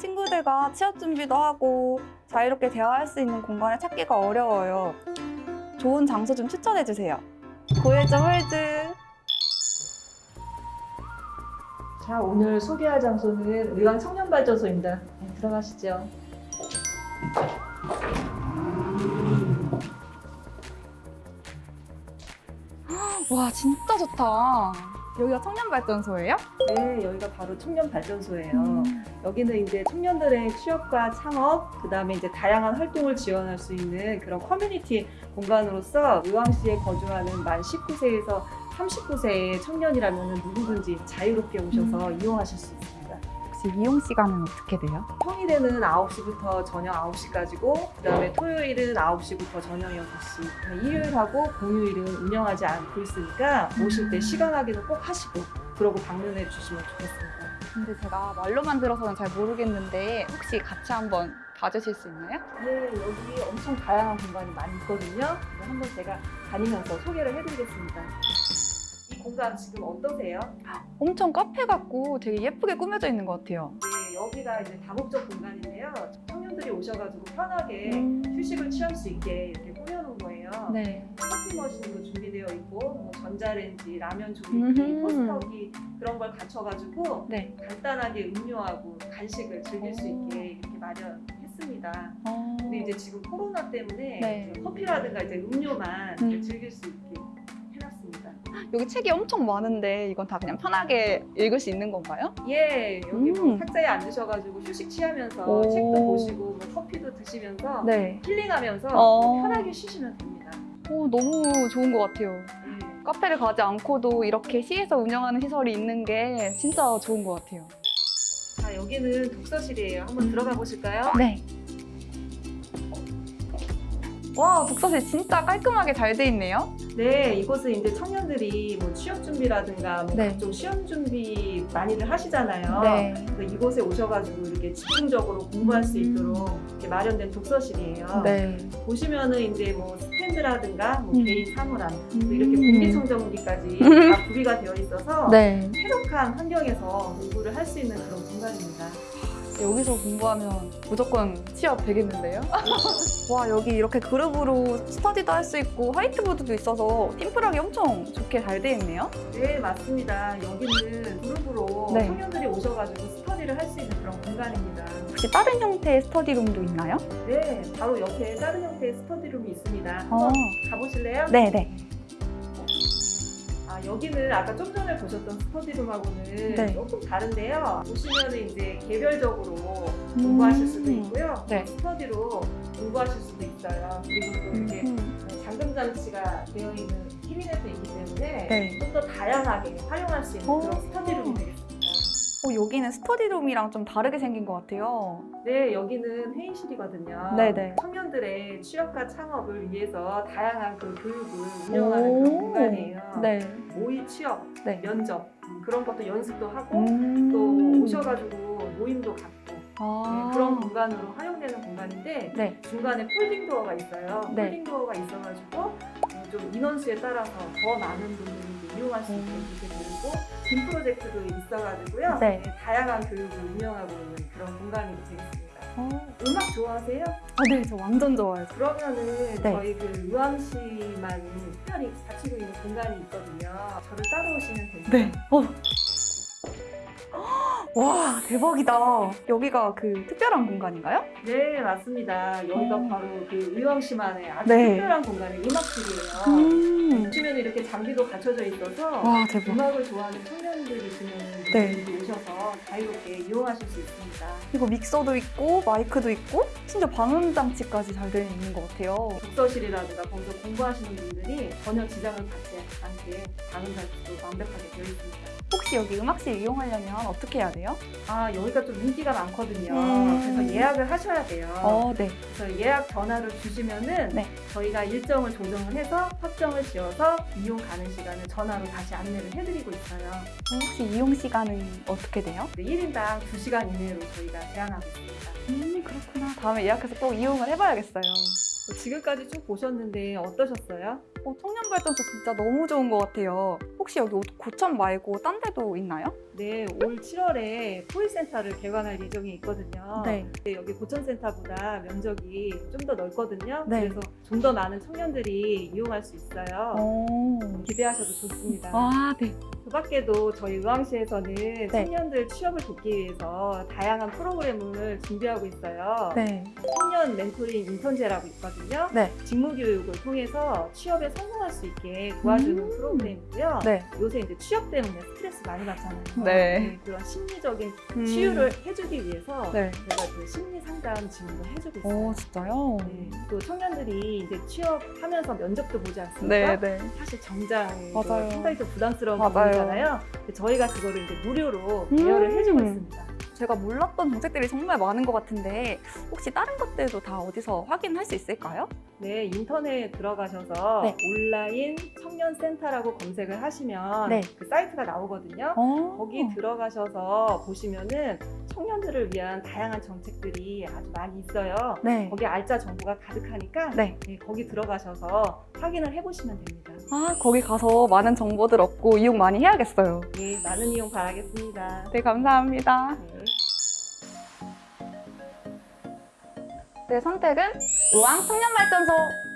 친구들과 취업 준비도 하고 자유롭게 대화할 수 있는 공간을 찾기가 어려워요. 좋은 장소 좀 추천해 주세요. 고일점 홀드. 자, 오늘 소개할 장소는 의왕 청년발전소입니다. 네, 들어가시죠. 와 진짜 좋다. 여기가 청년발전소예요? 네, 여기가 바로 청년발전소예요. 음. 여기는 이제 청년들의 취업과 창업, 그 다음에 이제 다양한 활동을 지원할 수 있는 그런 커뮤니티 공간으로서 의왕시에 거주하는 만 19세에서 39세의 청년이라면 누구든지 자유롭게 오셔서 이용하실 수 있습니다. 혹시 이용 시간은 어떻게 돼요? 평일에는 9시부터 저녁 9시까지고 그 다음에 토요일은 9시부터 저녁 6시 일요일하고 공휴일은 운영하지 않고 있으니까 오실 때 시간 확인을 꼭 하시고 그러고 방문해 주시면 좋겠습니다. 근데 제가 말로만 들어서는 잘 모르겠는데 혹시 같이 한번 봐주실 수 있나요? 네, 여기 엄청 다양한 공간이 많이 있거든요. 한번 제가 다니면서 소개를 해드리겠습니다. 이 공간 지금 어떠세요? 엄청 카페 같고 되게 예쁘게 꾸며져 있는 것 같아요. 네, 여기가 이제 다목적 공간인데요. 청년들이 오셔가지고 편하게 음. 휴식을 취할 수 있게 이렇게 꾸며놓은 거예요. 네. 커피 머신도 준비되어 있고 뭐 전자레인지, 라면 조리기. 토스터기 그런 걸 갖춰가지고 네. 간단하게 음료하고 간식을 즐길 수 있게 이렇게 마련했습니다. 어... 근데 이제 지금 코로나 때문에 네. 커피라든가 이제 음료만 음. 즐길 수 있게. 여기 책이 엄청 많은데 이건 다 그냥 편하게 읽을 수 있는 건가요? 예, 여기 뭐 음. 탁자에 앉으셔가지고 휴식 취하면서 오. 책도 보시고 뭐 커피도 드시면서 네. 힐링하면서 어. 편하게 쉬시면 됩니다. 오, 너무 좋은 것 같아요. 예. 카페를 가지 않고도 이렇게 시에서 운영하는 시설이 있는 게 진짜 좋은 것 같아요. 자, 여기는 독서실이에요. 한번 들어가 보실까요? 네. 와, 독서실 진짜 깔끔하게 잘 돼 있네요. 네, 이곳은 이제 청년들이 뭐 취업 준비라든가 뭐 네. 각종 시험 준비 많이들 하시잖아요. 네. 그래서 이곳에 오셔가지고 이렇게 집중적으로 공부할 수 음. 있도록 이렇게 마련된 독서실이에요. 네. 보시면은 이제 뭐 스탠드라든가 뭐 음. 개인 사물함, 또 음. 이렇게 공기청정기까지 다 구비가 되어 있어서 네. 쾌적한 환경에서 공부를 할 수 있는 그런 공간입니다. 여기서 공부하면 무조건 취업 되겠는데요? 와, 여기 이렇게 그룹으로 스터디도 할 수 있고 화이트보드도 있어서 팀플하기 엄청 좋게 잘 돼 있네요. 네, 맞습니다. 여기는 그룹으로 네. 청년들이 오셔가지고 스터디를 할 수 있는 그런 공간입니다. 혹시 다른 형태의 스터디룸도 있나요? 네, 바로 옆에 다른 형태의 스터디룸이 있습니다. 어. 한번 가보실래요? 네, 네. 아, 여기는 아까 좀 전에 보셨던 스터디룸하고는 네. 조금 다른데요. 보시면은 이제 개별적으로 공부하실 수도 있고요. 네. 스터디로 공부하실 수도 있어요. 그리고 또 이렇게 음. 잠금 장치가 되어 있는 캐비닛도 있기 때문에 네. 좀더 다양하게 활용할 수 있는 오. 그런 스터디룸이 되겠습니다. 어, 여기는 스터디룸이랑 좀 다르게 생긴 것 같아요. 네, 여기는 회의실이거든요. 네네. 청년들의 취업과 창업을 위해서 다양한 그 교육을 운영하는 그런 오. 공간이에요. 네. 모의 취업, 네. 면접 음, 그런 것도 연습도 하고 음. 또 오셔가지고 모임도 갖고 아. 네, 그런 공간으로 활용되는 공간인데 네. 중간에 folding door가 있어요. 네. folding door가 있어가지고 어, 좀 인원수에 따라서 더 많은 분들이 이용할 수 있게 음. 이렇게 되고 빔 프로젝트도 있어가지고요. 네. 다양한 교육을 운영하고 있는 그런 공간이 되겠습니다. 어. 음악 좋아하세요? 아, 네, 저 완전 좋아요. 그러면은 네. 저희 그 의왕시만 특별히 갖추고 있는 공간이 있거든요. 저를 따라오시면 됩니다. 네. 어. 와, 대박이다. 여기가 그 특별한 공간인가요? 네, 맞습니다. 여기가 어. 바로 그 의왕시만의 아주 네. 특별한 공간이 음악실이에요. 음. 보시면 이렇게 장비도 갖춰져 있어서 와. 음악을 좋아하는 청년들이시면 네. 오셔서 자유롭게 이용하실 수 있습니다. 이거 믹서도 있고 마이크도 있고 진짜 방음 장치까지 잘 되어 있는 것 같아요. 독서실이라든가 거기서 공부하시는 분들이 전혀 지장을 받지 않게 방음 장치도 완벽하게 되어 있습니다. 혹시 여기 음악실 이용하려면 어떻게 해야 돼요? 아, 여기가 좀 인기가 많거든요. 음. 그래서 예약을 하셔야 돼요. 어, 네. 그래서 예약 전화를 주시면은 네. 저희가 일정을 조정을 해서 확정을 지어서 이용 가능 시간을 전화로 다시 안내를 해드리고 있어요. 혹시 이용 시간은 어떻게 돼요? 1인당 2시간 이내로 저희가 제한하고 있습니다. 음, 그렇구나. 다음에 예약해서 꼭 이용을 해봐야겠어요. 지금까지 쭉 보셨는데 어떠셨어요? 어, 청년발전소 진짜 너무 좋은 것 같아요. 혹시 여기 고천 말고 딴 데도 있나요? 네, 올 7월에 포일센터를 개관할 예정이 있거든요. 네. 네, 여기 고천센터보다 면적이 좀 더 넓거든요. 네. 그래서 좀 더 많은 청년들이 이용할 수 있어요. 오. 기대하셔도 좋습니다. 아, 네. 그 밖에도 저희 의왕시에서는 네. 청년들 취업을 돕기 위해서 다양한 프로그램을 준비하고 있어요. 네. 청년 멘토링 인턴제라고 있거든요. 네. 직무 교육을 통해서 취업에 성공할 수 있게 도와주는 음. 프로그램이고요. 네. 요새 이제 취업 때문에 스트레스 많이 받잖아요. 네. 그런 심리적인 음. 치유를 해주기 위해서 네. 저희가 그 심리 상담 지원도 해주고 있어요. 오, 진짜요? 네. 또 청년들이 이제 취업하면서 면접도 보지 않습니까? 네, 네. 사실 정장. 상당히 좀 부담스러운 맞아요. 근데 저희가 그거를 이제 무료로 음. 대여를 해주고 있습니다. 제가 몰랐던 정책들이 정말 많은 것 같은데 혹시 다른 것들도 다 어디서 확인할 수 있을까요? 네, 인터넷 들어가셔서 네. 온라인 청년센터라고 검색을 하시면 네. 그 사이트가 나오거든요. 어. 거기 들어가셔서 보시면은 청년들을 위한 다양한 정책들이 아주 많이 있어요. 네. 거기 알짜 정보가 가득하니까 네. 네, 거기 들어가셔서 확인을 해보시면 됩니다. 아, 거기 가서 많은 정보들 얻고 이용 많이 해야겠어요. 네, 많은 이용 바라겠습니다. 네, 감사합니다. 네. 내 선택은 우왕 청년발전소.